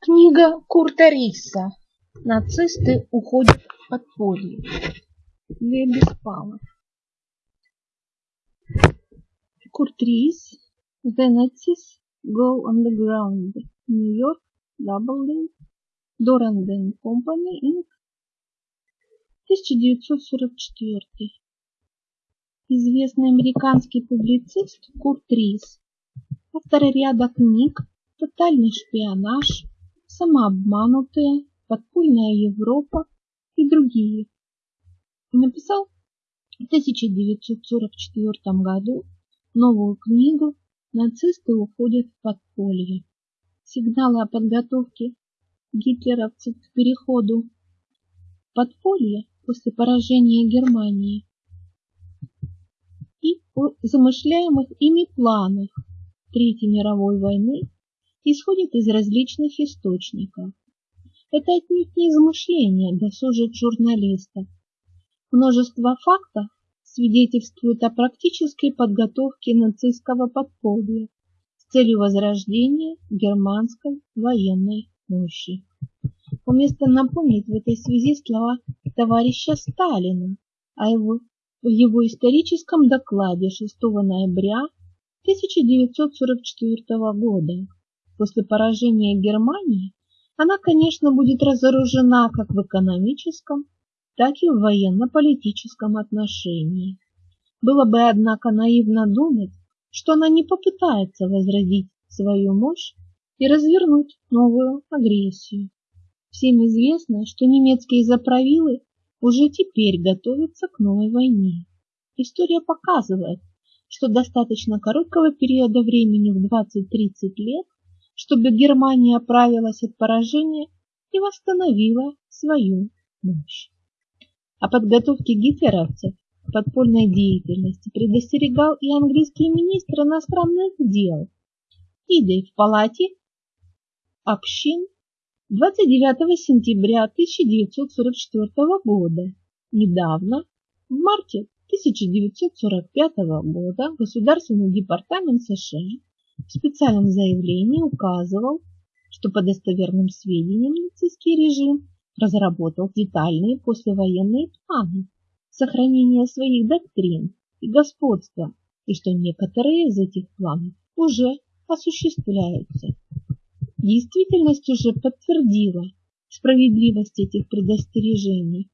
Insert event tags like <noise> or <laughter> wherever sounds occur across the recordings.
Книга Курта Риса «Нацисты уходят в подполье». Ле Беспалов. Курт Рис The Nazis Go Underground. Нью-Йорк, Даблдин, Доранден Компани, Инк. 1944. Известный американский публицист Курт Рис, автор ряда книг «Тотальный шпионаж», «Самообманутые», «Подпольная Европа» и другие. Написал в 1944 году новую книгу «Нацисты уходят в подполье». Сигналы о подготовке гитлеровцев к переходу в подполье после поражения Германии и о замышляемых ими планах Третьей мировой войны исходит из различных источников. Это отнюдь не измышления досужих журналистов. Множество фактов свидетельствуют о практической подготовке нацистского подполья с целью возрождения германской военной мощи. Уместно напомнить в этой связи слова товарища Сталина о его, в его историческом докладе 6 ноября 1944 года. После поражения Германии она, конечно, будет разоружена как в экономическом, так и в военно-политическом отношении. Было бы, однако, наивно думать, что она не попытается возродить свою мощь и развернуть новую агрессию. Всем известно, что немецкие заправилы уже теперь готовятся к новой войне. История показывает, что достаточно короткого периода времени в 20-30 лет, чтобы Германия оправилась от поражения и восстановила свою мощь. О подготовке гитлеровцев к подпольной деятельности предостерегал и английский министр иностранных дел, идя в палате общин 29 сентября 1944 года. Недавно, в марте 1945 года Государственный департамент США в специальном заявлении указывал, что по достоверным сведениям нацистский режим разработал детальные послевоенные планы сохранения своих доктрин и господства, и что некоторые из этих планов уже осуществляются. Действительность уже подтвердила справедливость этих предостережений.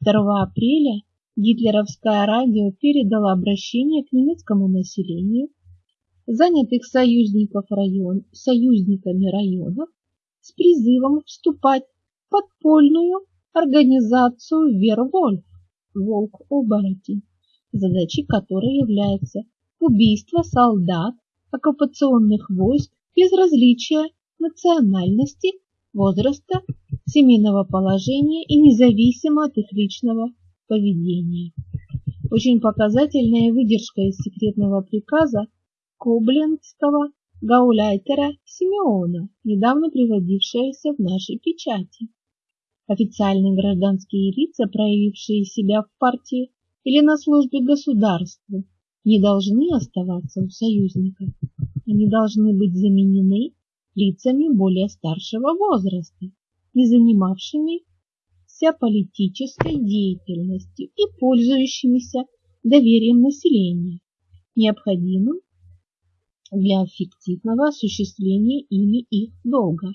2 апреля гитлеровское радио передало обращение к немецкому населению, занятых союзников район, союзниками районов, с призывом вступать в подпольную организацию Вервольф, волк-оборотень, задачей которой является убийство солдат оккупационных войск без различия национальности, возраста, семейного положения и независимо от их личного поведения. Очень показательная выдержка из секретного приказа Коблинского гауляйтера Симеона, недавно приводившаяся в нашей печати. Официальные гражданские лица, проявившие себя в партии или на службе государству, не должны оставаться у союзников. Они должны быть заменены лицами более старшего возраста, не занимавшими вся политической деятельностью и пользующимися доверием населения, необходимым для эффективного осуществления ими их долга.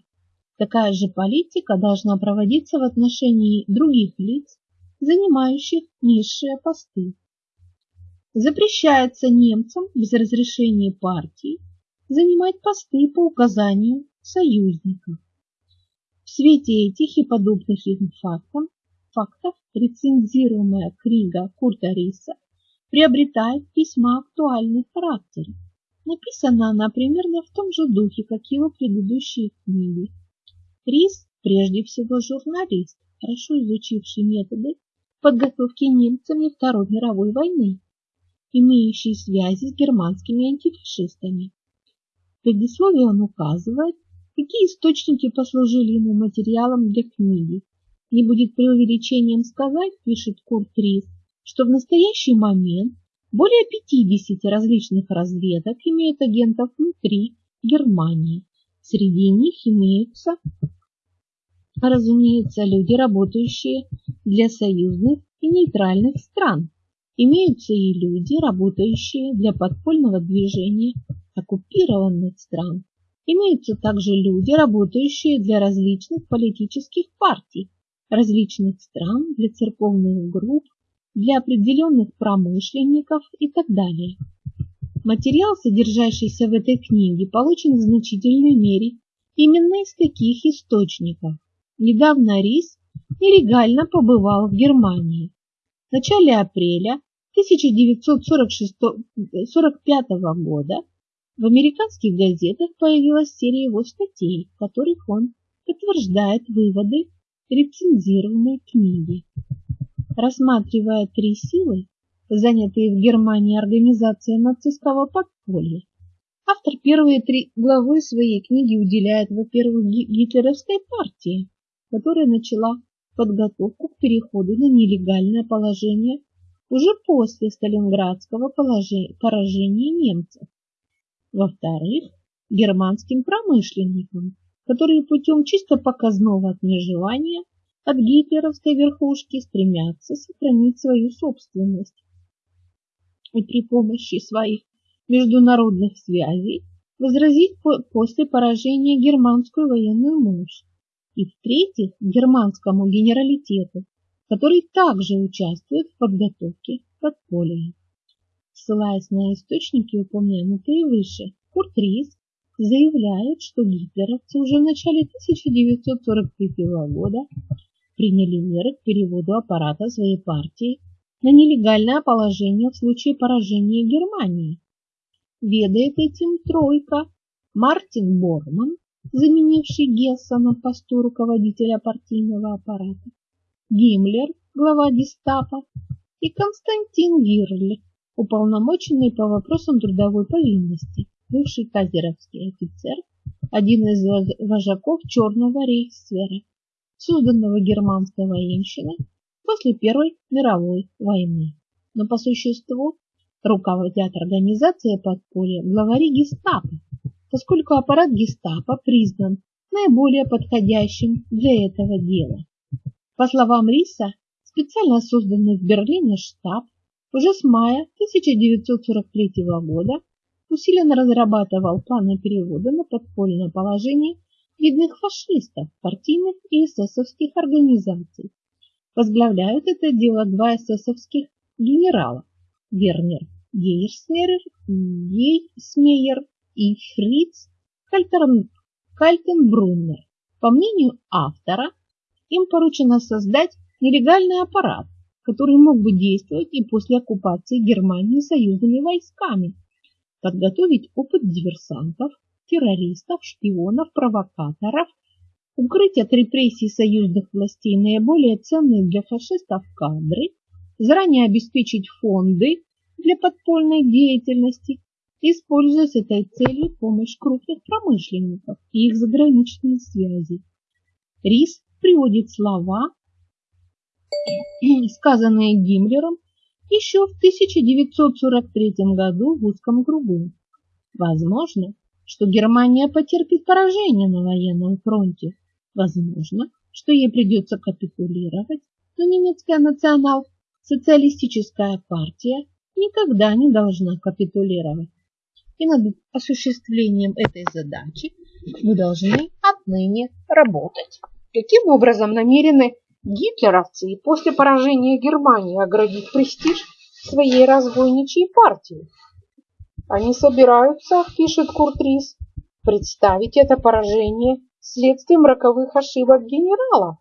Такая же политика должна проводиться в отношении других лиц, занимающих низшие посты. Запрещается немцам без разрешения партии занимать посты по указанию союзников. В свете этих и подобных им фактов, фактов рецензируемая книга Курта Риса приобретает весьма актуальный характер. Написана она примерно в том же духе, как его предыдущие книги. Рис прежде всего журналист, хорошо изучивший методы подготовки немцами Второй мировой войны, имеющий связи с германскими антифашистами. В предисловии он указывает, какие источники послужили ему материалом для книги. Не будет преувеличением сказать, пишет Курт Рис, что в настоящий момент более 50 различных разведок имеют агентов внутри Германии, Среди них имеются, разумеется, люди, работающие для союзных и нейтральных стран. Имеются и люди, работающие для подпольного движения оккупированных стран. Имеются также люди, работающие для различных политических партий, различных стран, для церковных групп, для определенных промышленников и так далее. Материал, содержащийся в этой книге, получен в значительной мере именно из таких источников. Недавно Рис нелегально побывал в Германии. В начале апреля 1945 года в американских газетах появилась серия его статей, в которых он подтверждает выводы рецензированной книги. Рассматривая три силы, занятые в Германии организацией нацистского подполья, автор первые три главы своей книги уделяет, во-первых, гитлеровской партии, которая начала подготовку к переходу на нелегальное положение уже после Сталинградского поражения немцев. Во-вторых, германским промышленникам, которые путем чисто показного отмежевания от гитлеровской верхушки стремятся сохранить свою собственность и при помощи своих международных связей возразить после поражения германскую военную мощь. И в-третьих, германскому генералитету, который также участвует в подготовке подполья. Ссылаясь на источники, упомянутые выше, Курт Рис заявляет, что гитлеровцы уже в начале 1943 года приняли меры к переводу аппарата своей партии на нелегальное положение в случае поражения Германии. Ведает этим тройка. Мартин Борман, заменивший Гесса на посту руководителя партийного аппарата, Гиммлер, глава гестапо, и Константин Гирль, уполномоченный по вопросам трудовой повинности, бывший казеровский офицер, один из вожаков Черного рейхсвера, созданного германской военщиной после Первой мировой войны. Но по существу руководят организацией подполья главари гестапо, поскольку аппарат гестапо признан наиболее подходящим для этого дела. По словам Риса, специально созданный в Берлине штаб уже с мая 1943 года усиленно разрабатывал планы перевода на подпольное положение видных фашистов, партийных и эсэсовских организаций. Возглавляют это дело два эсэсовских генерала – Вернер Гейерсмейер, Гейсмейер и Фриц Кальтенбруннер. По мнению автора, им поручено создать нелегальный аппарат, который мог бы действовать и после оккупации Германии союзными войсками, подготовить опыт диверсантов, террористов, шпионов, провокаторов, укрыть от репрессий союзных властей наиболее ценные для фашистов кадры, заранее обеспечить фонды для подпольной деятельности, используя с этой целью помощь крупных промышленников и их заграничные связи. Рис приводит слова, <clears throat> сказанные Гиммлером еще в 1943 году в узком кругу. Возможно, что Германия потерпит поражение на военном фронте. Возможно, что ей придется капитулировать, но немецкая национал-социалистическая партия никогда не должна капитулировать. И над осуществлением этой задачи мы должны отныне работать. Каким образом намерены гитлеровцы и после поражения Германии оградить престиж своей разбойничьей партии? Они собираются, пишет Куртрис, представить это поражение следствием роковых ошибок генералов,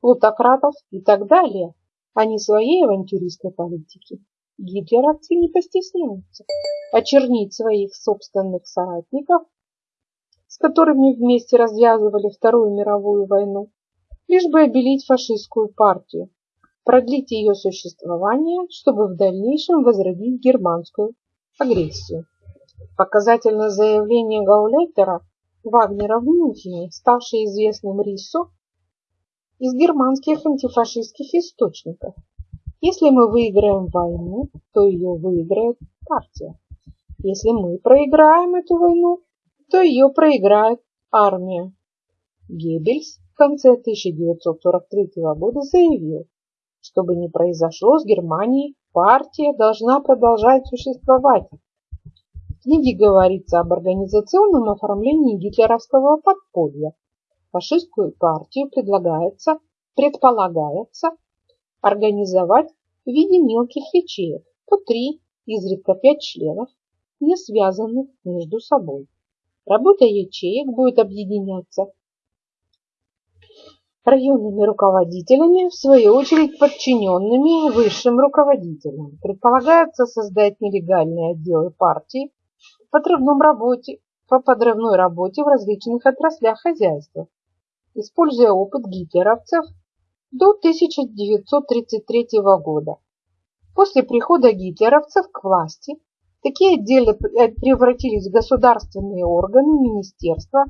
плутократов и так далее, а не своей авантюристской политики. Гитлеровцы не постесняются очернить своих собственных соратников, с которыми вместе развязывали Вторую мировую войну, лишь бы обелить фашистскую партию, продлить ее существование, чтобы в дальнейшем возродить германскую агрессию. Показательное заявление Гауляйтера Вагнера в Мюнхене, ставшее известным Риссо из германских антифашистских источников. Если мы выиграем войну, то ее выиграет партия. Если мы проиграем эту войну, то ее проиграет армия. Геббельс в конце 1943 года заявил, чтобы не произошло с Германией, партия должна продолжать существовать. В книге говорится об организационном оформлении гитлеровского подполья. Фашистскую партию предлагается, предполагается организовать в виде мелких ячеек, по три, изредка пять членов, не связанных между собой. Работа ячеек будет объединяться районными руководителями, в свою очередь подчиненными высшим руководителям. Предполагается создать нелегальные отделы партии по работе, по подрывной работе в различных отраслях хозяйства, используя опыт гитлеровцев до 1933 года. После прихода гитлеровцев к власти такие отделы превратились в государственные органы, министерства,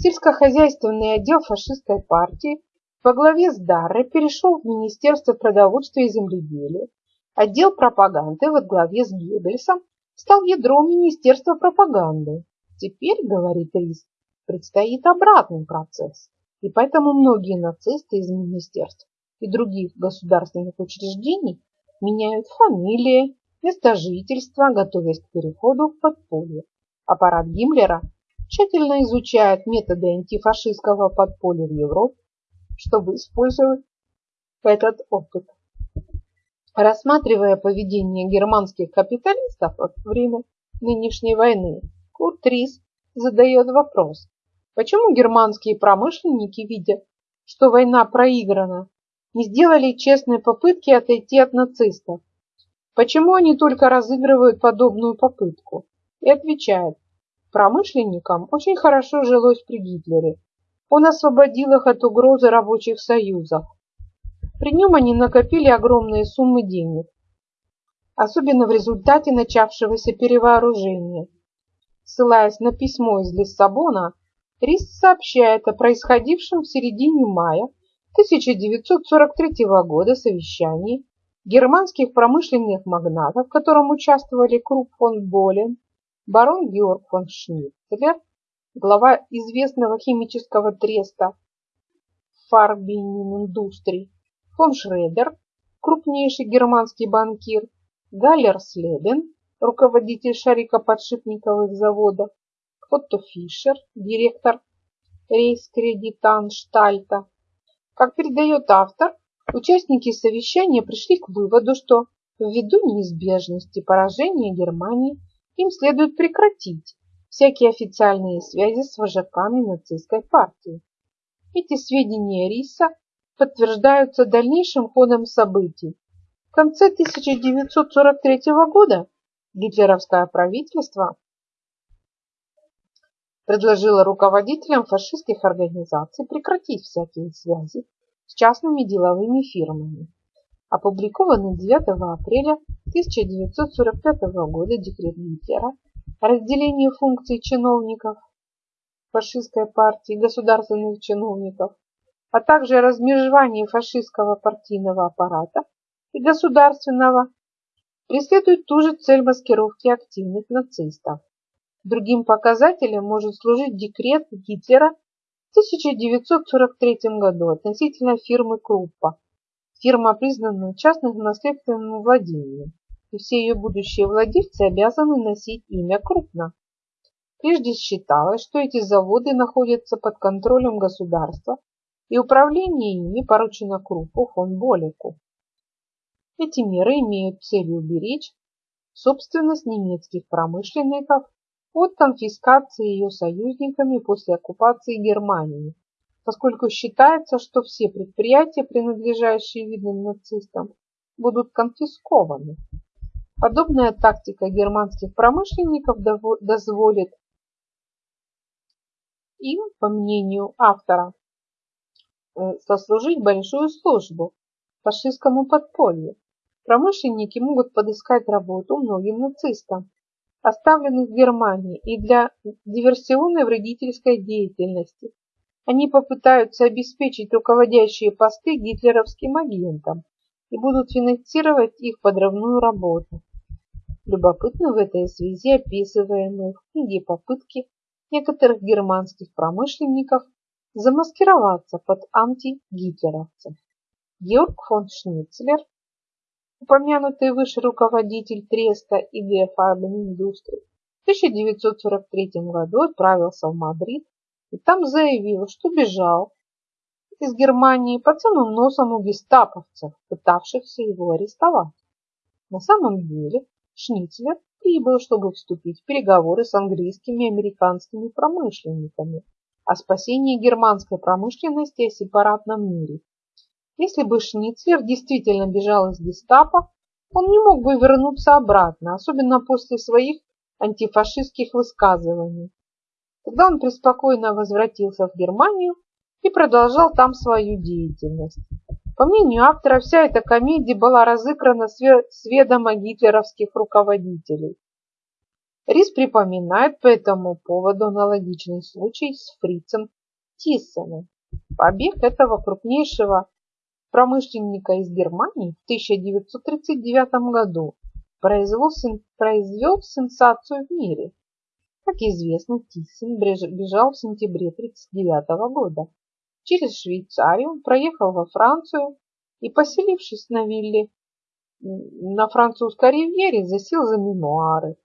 Сельскохозяйственный отдел фашистской партии во главе с Дарре перешел в Министерство продовольствия и земледелия. Отдел пропаганды во главе с Геббельсом стал ядром Министерства пропаганды. Теперь, говорит Рис, предстоит обратный процесс, и поэтому многие нацисты из министерств и других государственных учреждений меняют фамилии, место жительства, готовясь к переходу в подполье. Аппарат Гиммлера тщательно изучает методы антифашистского подполья в Европе, чтобы использовать этот опыт. Рассматривая поведение германских капиталистов во время нынешней войны, Курт Рис задает вопрос, почему германские промышленники, видя, что война проиграна, не сделали честной попытки отойти от нацистов? Почему они только разыгрывают подобную попытку? И отвечает, Промышленникам очень хорошо жилось при Гитлере. Он освободил их от угрозы рабочих союзов. При нем они накопили огромные суммы денег, особенно в результате начавшегося перевооружения. Ссылаясь на письмо из Лиссабона, Рис сообщает о происходившем в середине мая 1943 года совещании германских промышленных магнатов, в котором участвовали Круп фон Болен, барон Георг фон Шнитцлер, глава известного химического треста Фарбинин Индустрий, фон Шредер, крупнейший германский банкир, Галлер Слебен, руководитель шарикоподшипниковых заводов, Отто Фишер, директор Рейскредитанштальта. Как передает автор, участники совещания пришли к выводу, что ввиду неизбежности поражения Германии им следует прекратить всякие официальные связи с вожаками нацистской партии. Эти сведения Риса подтверждаются дальнейшим ходом событий. В конце 1943 года гитлеровское правительство предложило руководителям фашистских организаций прекратить всякие связи с частными деловыми фирмами опубликованный 9 апреля 1945 года декрет Гитлера о разделении функций чиновников фашистской партии, государственных чиновников, а также о размежевании фашистского партийного аппарата и государственного, преследует ту же цель маскировки активных нацистов. Другим показателем может служить декрет Гитлера в 1943 году относительно фирмы Круппа, Фирма признана частным наследственным владением, и все ее будущие владельцы обязаны носить имя крупно. Прежде считалось, что эти заводы находятся под контролем государства, и управление ими поручено Крупу фон Болику. Эти меры имеют целью уберечь собственность немецких промышленников от конфискации ее союзниками после оккупации Германии поскольку считается, что все предприятия, принадлежащие видным нацистам, будут конфискованы. Подобная тактика германских промышленников дозволит им, по мнению автора, э, сослужить большую службу фашистскому подполью. Промышленники могут подыскать работу многим нацистам, оставленных в Германии, и для диверсионной вредительской деятельности, они попытаются обеспечить руководящие посты гитлеровским агентам и будут финансировать их подрывную работу. Любопытно в этой связи описываемые в книге попытки некоторых германских промышленников замаскироваться под антигитлеровцев. Георг фон Шницлер, упомянутый выше руководитель Треста и Геофарбен-индустрии, в 1943 году отправился в Мадрид и там заявил, что бежал из Германии под самым носом у гестаповцев, пытавшихся его арестовать. На самом деле Шницлер прибыл, чтобы вступить в переговоры с английскими и американскими промышленниками о спасении германской промышленности и сепаратном мире. Если бы Шницлер действительно бежал из гестапо, он не мог бы вернуться обратно, особенно после своих антифашистских высказываний. Тогда он преспокойно возвратился в Германию и продолжал там свою деятельность. По мнению автора, вся эта комедия была разыграна с ведома гитлеровских руководителей. Рис припоминает по этому поводу аналогичный случай с фрицем Тиссеном. Побег этого крупнейшего промышленника из Германии в 1939 году произвел, произвел сенсацию в мире. Как известно, Тиссен бежал в сентябре 1939 года Через Швейцарию проехал во Францию и, поселившись на вилле на французской ривьере, засел за мемуары.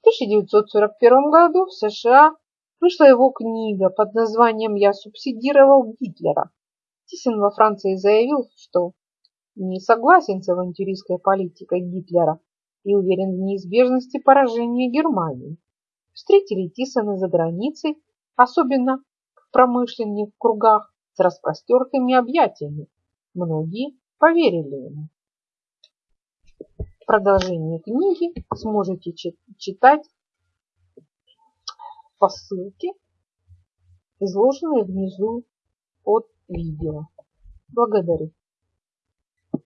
В 1941 году в США вышла его книга под названием «Я субсидировал Гитлера». Тисин во Франции заявил, что не согласен с авантюристской политикой Гитлера и уверен в неизбежности поражения Германии. Встретили Тисона за границей, особенно в промышленных кругах, с распростертыми объятиями. Многие поверили ему. Продолжение книги сможете читать по ссылке, изложенной внизу под видео. Благодарю.